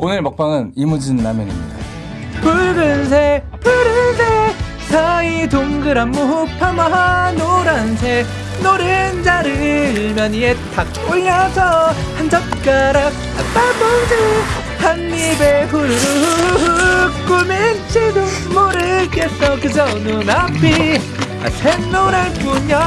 오늘 먹방은 이무진 라면입니다. 붉은색 푸른색 사이 동그란 무파마 노란색 노른자를 면 위에 탁 올려서 한 젓가락 아빠봉지 한 입에 후루룩 꿈일지도 모르겠어. 그저 눈앞이 아, 샛노랄 뿐이야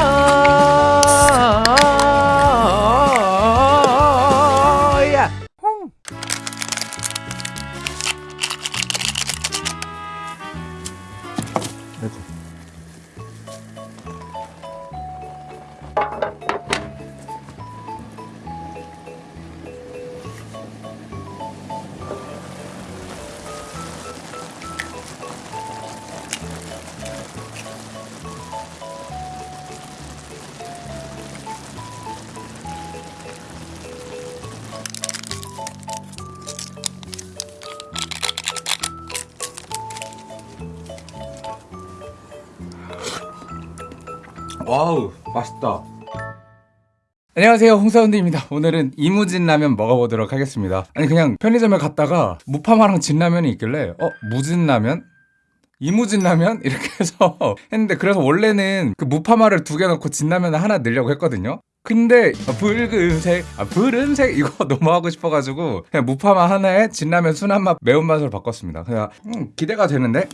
Wow 맛있다 안녕하세요 홍사운드입니다 오늘은 이무진 라면 먹어보도록 하겠습니다 아니 그냥 편의점에 갔다가 무파마랑 진라면이 있길래 어? 무진 라면? 이무진 라면? 이렇게 해서 했는데 그래서 원래는 그 무파마를 두 개 넣고 진라면을 하나 넣으려고 했거든요 근데 아, 붉은색, 아 푸른색 이거 너무 하고 싶어가지고 그냥 무파마 하나에 진라면 순한 맛 매운맛으로 바꿨습니다 그냥 음, 기대가 되는데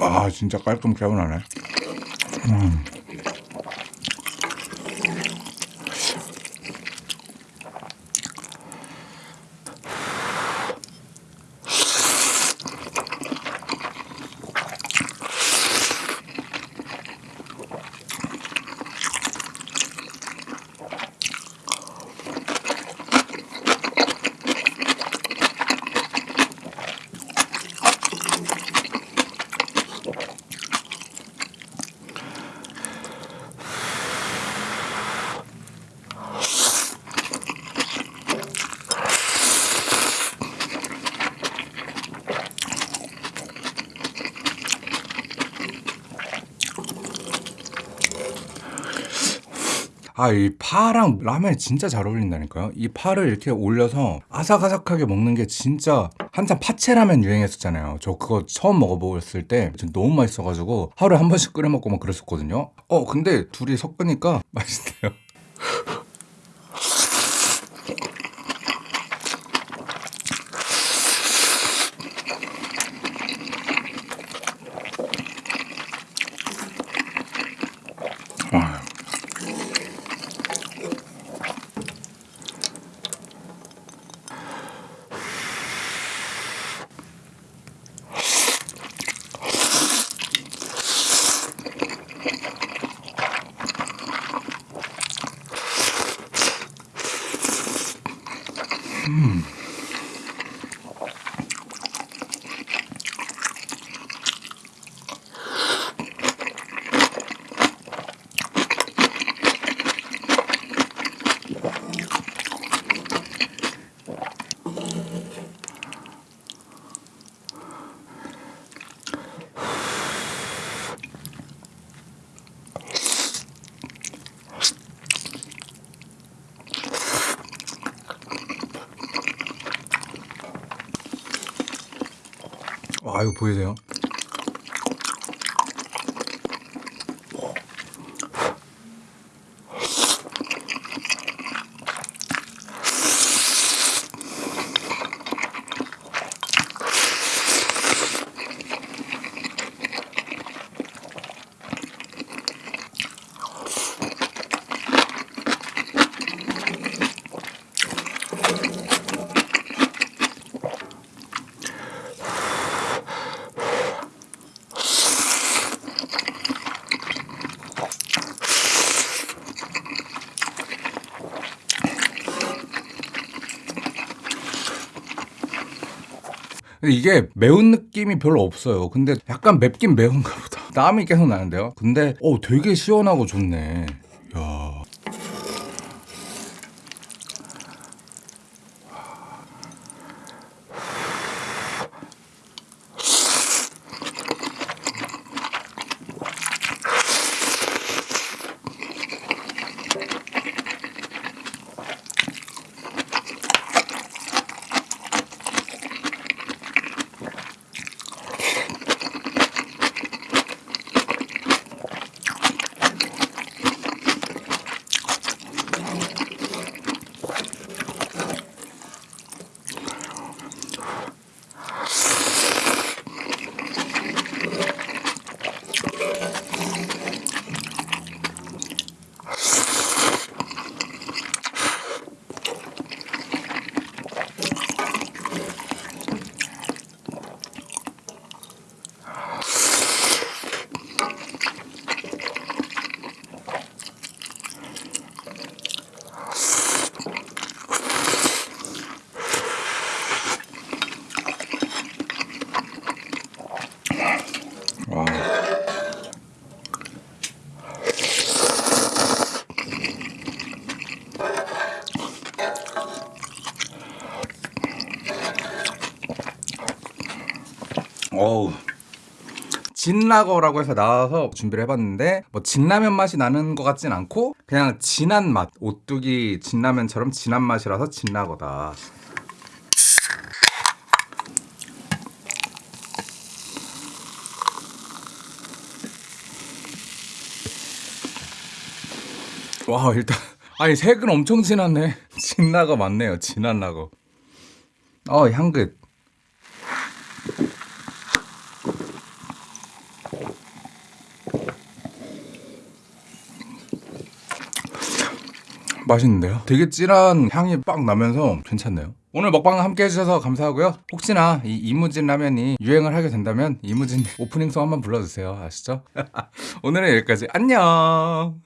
아 진짜 깔끔 개운하네 음. 아, 이 파랑 라면이 진짜 잘 어울린다니까요. 이 파를 이렇게 올려서 아삭아삭하게 먹는 게 진짜 한참 파채라면 유행했었잖아요. 저 그거 처음 먹어보았을 때 너무 맛있어가지고 하루에 한 번씩 끓여 먹고 막 그랬었거든요. 어, 근데 둘이 섞으니까 맛있네요. 와, 이거 보이세요? 이게 매운 느낌이 별로 없어요. 근데 약간 맵긴 매운가 보다. 땀이 계속 나는데요. 근데 어 되게 시원하고 좋네. 야. 어우. 진라거라고 해서 나와서 준비를 해봤는데 뭐 진라면 맛이 나는 것 같진 않고 그냥 진한 맛. 오뚜기 진라면처럼 진한 맛이라서 진라거다. 와 일단 아니 색은 엄청 진하네. 진라거 맞네요. 진한 라거. 어 향긋 맛있는데요? 되게 진한 향이 빡 나면서 괜찮네요. 오늘 먹방 함께 해주셔서 감사하고요. 혹시나 이 이무진 라면이 유행을 하게 된다면 이무진 오프닝송 한번 불러주세요. 아시죠? 오늘은 여기까지. 안녕!